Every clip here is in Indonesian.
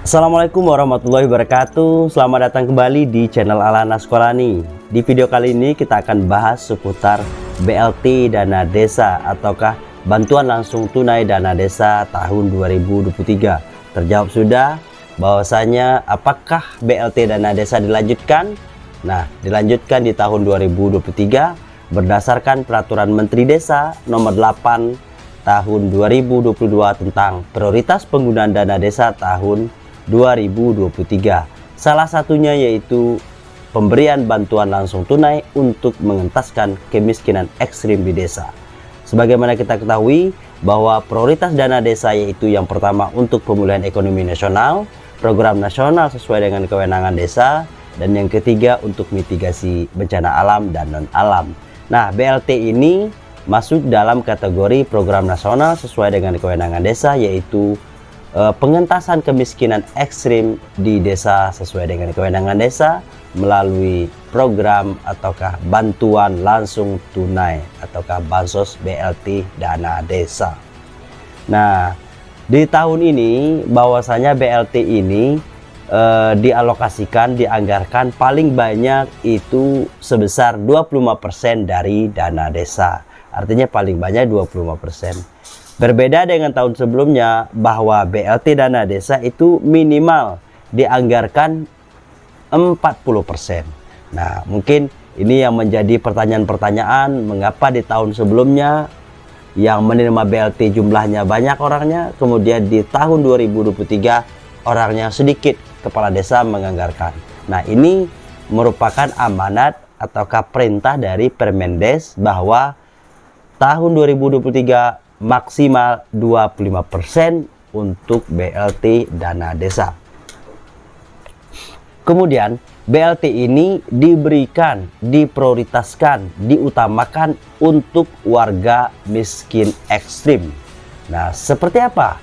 Assalamualaikum warahmatullahi wabarakatuh. Selamat datang kembali di channel Alana Sekolani. Di video kali ini kita akan bahas seputar BLT Dana Desa Ataukah Bantuan Langsung Tunai Dana Desa tahun 2023 Terjawab sudah bahwasanya apakah BLT Dana Desa dilanjutkan? Nah dilanjutkan di tahun 2023 berdasarkan Peraturan Menteri Desa nomor 8 tahun 2022 tentang prioritas penggunaan dana desa tahun 2023. Salah satunya yaitu pemberian bantuan langsung tunai untuk mengentaskan kemiskinan ekstrim di desa. Sebagaimana kita ketahui bahwa prioritas dana desa yaitu yang pertama untuk pemulihan ekonomi nasional, program nasional sesuai dengan kewenangan desa, dan yang ketiga untuk mitigasi bencana alam dan non-alam. Nah, BLT ini masuk dalam kategori program nasional sesuai dengan kewenangan desa yaitu uh, pengentasan kemiskinan ekstrim di desa sesuai dengan kewenangan desa melalui program ataukah bantuan langsung tunai ataukah bansos BLT dana desa. Nah, di tahun ini bahwasanya BLT ini uh, dialokasikan dianggarkan paling banyak itu sebesar 25% dari dana desa artinya paling banyak 25%. Berbeda dengan tahun sebelumnya bahwa BLT dana desa itu minimal dianggarkan 40%. Nah, mungkin ini yang menjadi pertanyaan-pertanyaan mengapa di tahun sebelumnya yang menerima BLT jumlahnya banyak orangnya, kemudian di tahun 2023 orangnya sedikit kepala desa menganggarkan. Nah, ini merupakan amanat ataukah perintah dari Permendes bahwa tahun 2023 maksimal 25% untuk BLT dana desa. Kemudian BLT ini diberikan, diprioritaskan, diutamakan untuk warga miskin ekstrim. Nah, seperti apa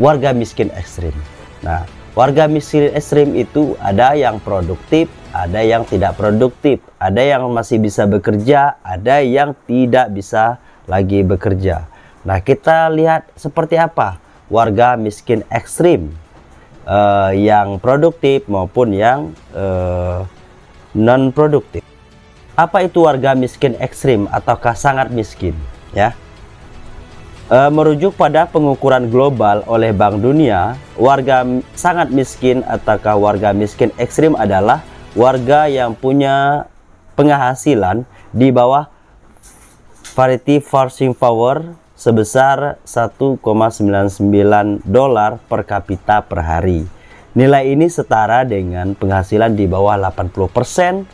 warga miskin ekstrim? Nah, warga miskin ekstrim itu ada yang produktif, ada yang tidak produktif, ada yang masih bisa bekerja, ada yang tidak bisa lagi bekerja. Nah, kita lihat seperti apa warga miskin ekstrim uh, yang produktif maupun yang uh, non produktif. Apa itu warga miskin ekstrim ataukah sangat miskin? Ya, uh, merujuk pada pengukuran global oleh Bank Dunia, warga sangat miskin ataukah warga miskin ekstrim adalah warga yang punya penghasilan di bawah Parity Forcing Power sebesar 1,99 dolar per kapita per hari. Nilai ini setara dengan penghasilan di bawah 80%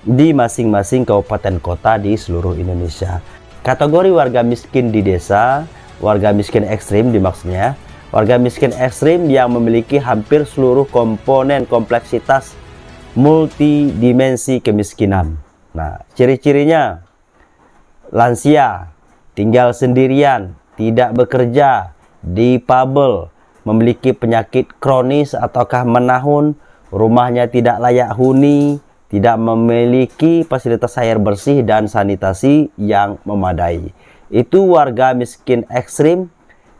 di masing-masing kabupaten kota di seluruh Indonesia. Kategori warga miskin di desa, warga miskin ekstrim dimaksudnya, warga miskin ekstrim yang memiliki hampir seluruh komponen kompleksitas multidimensi kemiskinan. Nah, ciri-cirinya lansia, tinggal sendirian, tidak bekerja, difabel, memiliki penyakit kronis ataukah menahun, rumahnya tidak layak huni, tidak memiliki fasilitas air bersih dan sanitasi yang memadai. Itu warga miskin ekstrim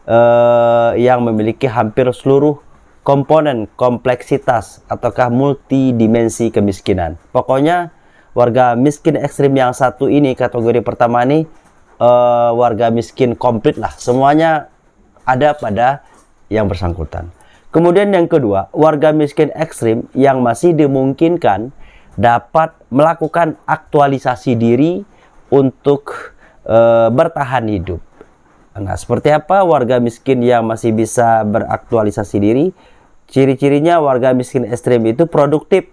eh, yang memiliki hampir seluruh komponen kompleksitas ataukah multidimensi kemiskinan. Pokoknya warga miskin ekstrim yang satu ini kategori pertama ini uh, warga miskin komplit lah. Semuanya ada pada yang bersangkutan. Kemudian yang kedua warga miskin ekstrim yang masih dimungkinkan dapat melakukan aktualisasi diri untuk uh, bertahan hidup. Nah seperti apa warga miskin yang masih bisa beraktualisasi diri? Ciri-cirinya warga miskin ekstrim itu produktif.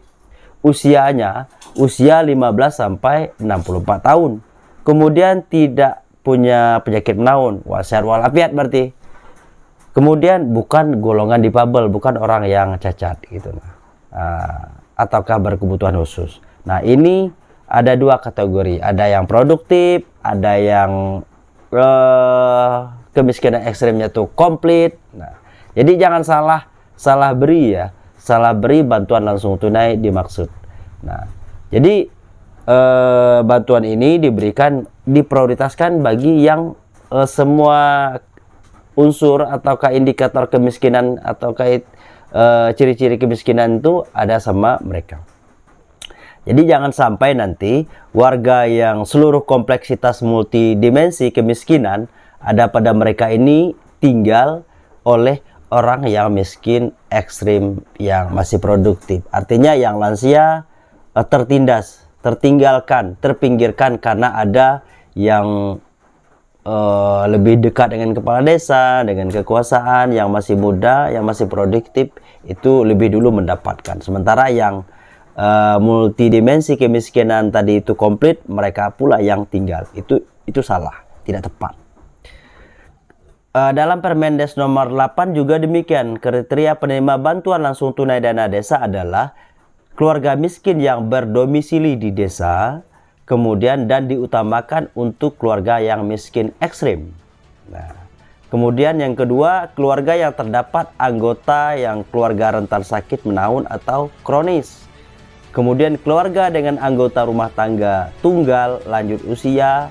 Usianya usia 15 sampai 64 tahun. Kemudian tidak punya penyakit menaun, wajar walafiat berarti. Kemudian bukan golongan difabel, bukan orang yang cacat gitu nah. Uh, ataukah berkebutuhan khusus. Nah, ini ada dua kategori, ada yang produktif, ada yang uh, kemiskinan ekstrimnya tuh komplit. Nah, jadi jangan salah salah beri ya, salah beri bantuan langsung tunai dimaksud. Nah, jadi eh, bantuan ini diberikan diprioritaskan bagi yang eh, semua unsur ataukah indikator kemiskinan atau kait eh, ciri-ciri kemiskinan itu ada sama mereka. Jadi jangan sampai nanti warga yang seluruh kompleksitas multidimensi kemiskinan ada pada mereka ini tinggal oleh orang yang miskin ekstrim yang masih produktif. Artinya yang lansia eh, tertindas, tertinggalkan, terpinggirkan karena ada yang uh, lebih dekat dengan kepala desa, dengan kekuasaan yang masih muda, yang masih produktif itu lebih dulu mendapatkan. Sementara yang uh, multidimensi kemiskinan tadi itu komplit, mereka pula yang tinggal. Itu itu salah, tidak tepat. Uh, dalam Permendes nomor 8 juga demikian, kriteria penerima bantuan langsung tunai dana desa adalah keluarga miskin yang berdomisili di desa, kemudian dan diutamakan untuk keluarga yang miskin ekstrim. Nah, kemudian yang kedua, keluarga yang terdapat anggota yang keluarga rentan sakit menahun atau kronis. Kemudian keluarga dengan anggota rumah tangga tunggal lanjut usia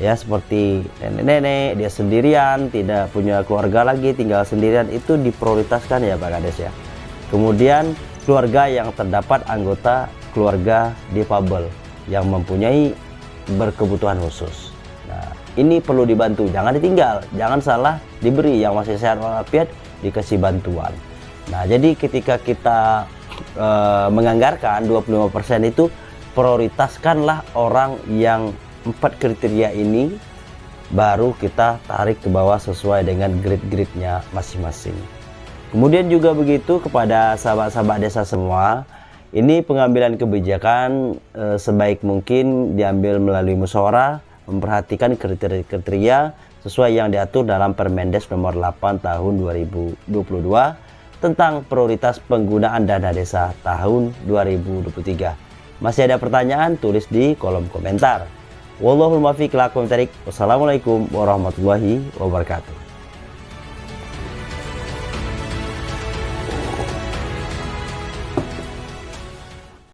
ya seperti nenek-nenek dia sendirian tidak punya keluarga lagi tinggal sendirian itu diprioritaskan ya Pak Kades ya. Kemudian keluarga yang terdapat anggota keluarga difabel yang mempunyai berkebutuhan khusus. Nah, ini perlu dibantu, jangan ditinggal, jangan salah diberi yang masih sehat walafiat dikasih bantuan. Nah, jadi ketika kita e, menganggarkan 25% itu prioritaskanlah orang yang empat kriteria ini baru kita tarik ke bawah sesuai dengan grid-gridnya masing-masing. Kemudian juga begitu kepada sahabat-sahabat desa semua, ini pengambilan kebijakan e, sebaik mungkin diambil melalui musyawarah, memperhatikan kriteria-kriteria sesuai yang diatur dalam Permendes nomor 8 tahun 2022 tentang prioritas penggunaan dana desa tahun 2023. Masih ada pertanyaan? Tulis di kolom komentar. Wallahul muwaffiq Wassalamualaikum warahmatullahi wabarakatuh.